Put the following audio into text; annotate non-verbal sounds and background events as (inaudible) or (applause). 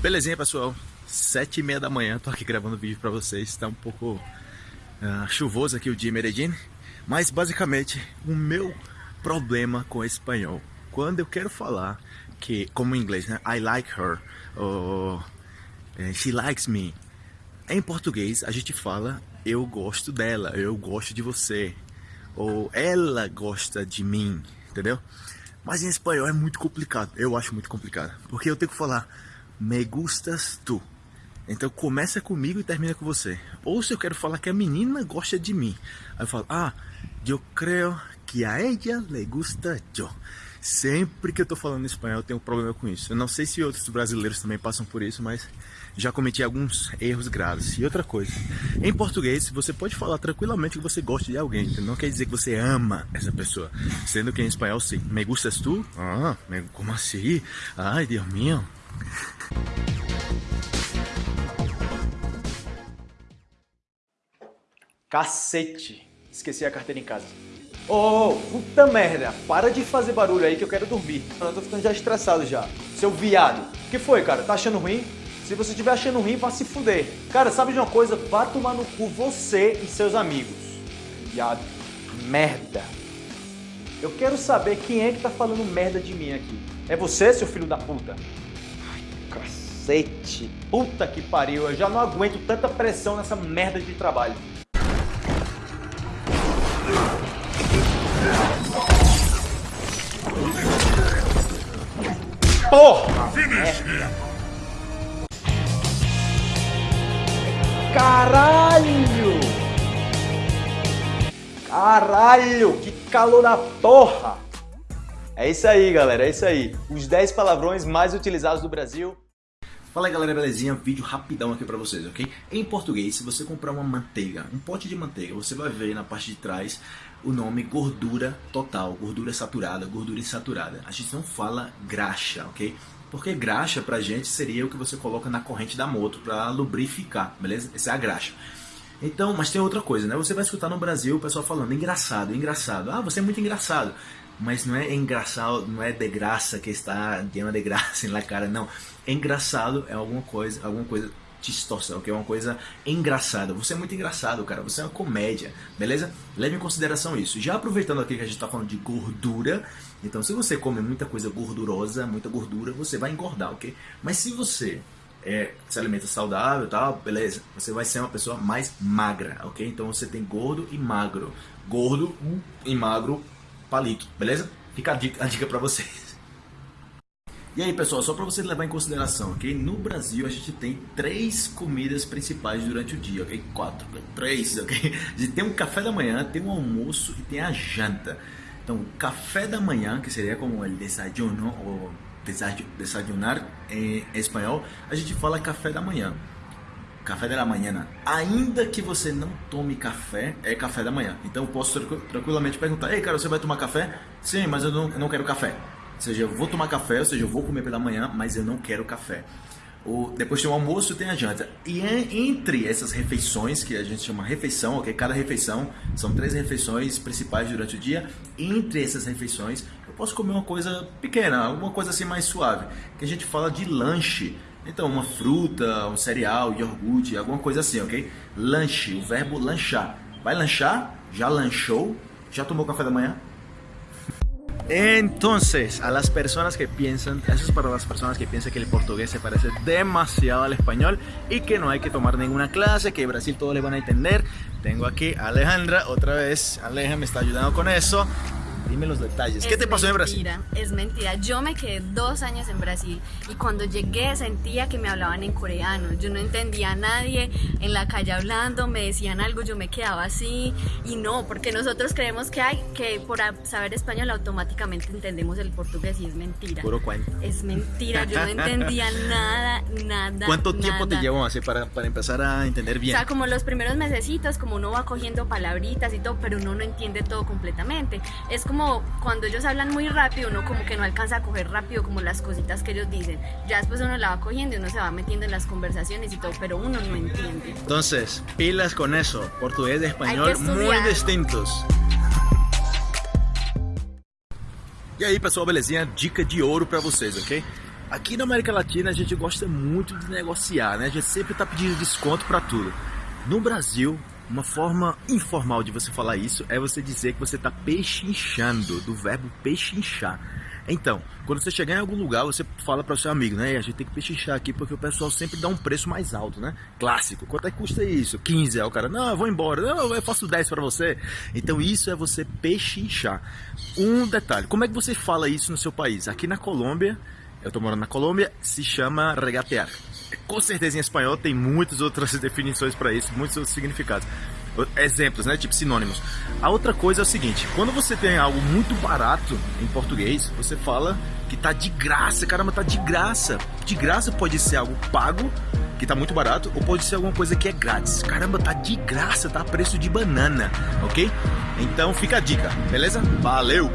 Belezinha, pessoal? Sete e meia da manhã, tô aqui gravando vídeo pra vocês. Tá um pouco uh, chuvoso aqui o dia em Medellín. Mas, basicamente, o meu problema com espanhol. Quando eu quero falar que, como em inglês, né? I like her. Ou eh, she likes me. Em português, a gente fala eu gosto dela, eu gosto de você. Ou ela gosta de mim, entendeu? Mas em espanhol é muito complicado. Eu acho muito complicado. Porque eu tenho que falar me gustas tu. Então começa comigo e termina com você. Ou se eu quero falar que a menina gosta de mim. Aí eu falo, ah, eu creio que a ella le gusta yo. Sempre que eu tô falando espanhol eu tenho um problema com isso. Eu não sei se outros brasileiros também passam por isso, mas já cometi alguns erros graves. E outra coisa, em português você pode falar tranquilamente que você gosta de alguém, não quer dizer que você ama essa pessoa. Sendo que em espanhol sim, me gustas tu? Ah, como assim? Ai, Deus meu. Cacete! Esqueci a carteira em casa. Ô, oh, puta merda! Para de fazer barulho aí que eu quero dormir. Eu tô ficando já estressado já. Seu viado. O que foi, cara? Tá achando ruim? Se você estiver achando ruim, vá se fuder. Cara, sabe de uma coisa? Vá tomar no cu você e seus amigos. Viado. Merda. Eu quero saber quem é que tá falando merda de mim aqui. É você, seu filho da puta? Cacete. Puta que pariu. Eu já não aguento tanta pressão nessa merda de trabalho. Porra! Merda. Caralho! Caralho, que calor da porra! É isso aí, galera, é isso aí. Os 10 palavrões mais utilizados do Brasil. Fala aí galera, belezinha? Vídeo rapidão aqui pra vocês, ok? Em português, se você comprar uma manteiga, um pote de manteiga, você vai ver na parte de trás o nome gordura total, gordura saturada, gordura insaturada. A gente não fala graxa, ok? Porque graxa pra gente seria o que você coloca na corrente da moto para lubrificar, beleza? Essa é a graxa. Então, mas tem outra coisa, né? Você vai escutar no Brasil o pessoal falando engraçado, engraçado. Ah, você é muito engraçado. Mas não é engraçado, não é de graça que está llena de graça (laughs) na cara, não. Engraçado é alguma coisa, alguma coisa chistosa, ok? Uma coisa engraçada. Você é muito engraçado, cara. Você é uma comédia, beleza? Leve em consideração isso. Já aproveitando aqui que a gente está falando de gordura, então se você come muita coisa gordurosa, muita gordura, você vai engordar, ok? Mas se você é, se alimenta saudável tal, beleza, você vai ser uma pessoa mais magra, ok? Então você tem gordo e magro. Gordo e magro, palito, beleza? Fica a dica, dica pra vocês. (laughs) E aí pessoal, só para você levar em consideração, ok? No Brasil a gente tem três comidas principais durante o dia, ok? Quatro, três, ok? A gente tem um café da manhã, tem um almoço e tem a janta. Então, café da manhã, que seria como o desayuno ou desayunar em espanhol, a gente fala café da manhã. Café da manhã. Ainda que você não tome café, é café da manhã. Então, eu posso tranquilamente perguntar: Ei, cara, você vai tomar café? Sim, mas eu não, eu não quero café. Ou seja, eu vou tomar café, ou seja, eu vou comer pela manhã, mas eu não quero café. Depois tem o almoço tem a janta. E é entre essas refeições, que a gente chama refeição, ok? Cada refeição são três refeições principais durante o dia. Entre essas refeições, eu posso comer uma coisa pequena, alguma coisa assim mais suave, que a gente fala de lanche. Então, uma fruta, um cereal, iogurte, alguma coisa assim, ok? Lanche, o verbo lanchar. Vai lanchar? Já lanchou? Já tomou café da manhã? Entonces, a las personas que piensan, eso es para las personas que piensan que el portugués se parece demasiado al español y que no hay que tomar ninguna clase, que Brasil todo le van a entender. Tengo aquí a Alejandra, otra vez, Aleja me está ayudando con eso. Dime los detalles. ¿Qué te pasó en Brasil? Es mentira. Yo me quedé dos años en Brasil y cuando llegué sentía que me hablaban en coreano. Yo no entendía a nadie en la calle hablando, me decían algo, yo me quedaba así y no, porque nosotros creemos que hay que por saber español automáticamente entendemos el portugués y es mentira. Puro cuento. Es mentira. Yo no (laughs) entendía nada, nada. ¿Cuánto tiempo te llevó así para, para empezar a entender bien? O sea, como los primeros mesecitos, como uno va cogiendo palabritas y todo, pero uno no entiende todo completamente. Es como cuando ellos hablan muy rápido, uno como que no alcanza a coger rápido como las cositas que ellos dicen. Ya después uno la va cogiendo y uno se va metiendo en las conversaciones y todo, pero uno no entiende. Entonces, pilas con eso, portugués y español muy distintos. E aí pessoal, belezinha? Dica de ouro para vocês, ok? Aqui na América Latina a gente gosta muito de negociar, né? A gente sempre está pedindo desconto para tudo. No Brasil, uma forma informal de você falar isso é você dizer que você está pechinchando, do verbo pechinchar. Então, quando você chegar em algum lugar, você fala para o seu amigo, né? A gente tem que pechinchar aqui porque o pessoal sempre dá um preço mais alto, né? Clássico. Quanto é que custa isso? 15. Aí o cara, não, eu vou embora. Não, eu faço 10 para você. Então, isso é você pechinchar. Um detalhe, como é que você fala isso no seu país? Aqui na Colômbia, eu estou morando na Colômbia, se chama regatear. Com certeza em espanhol tem muitas outras (laughs) definições para isso, muitos outros significados exemplos, né? Tipo sinônimos. A outra coisa é o seguinte: quando você tem algo muito barato em português, você fala que tá de graça, caramba, tá de graça. De graça pode ser algo pago, que tá muito barato, ou pode ser alguma coisa que é grátis. Caramba, tá de graça, tá a preço de banana, ok? Então fica a dica, beleza? Valeu!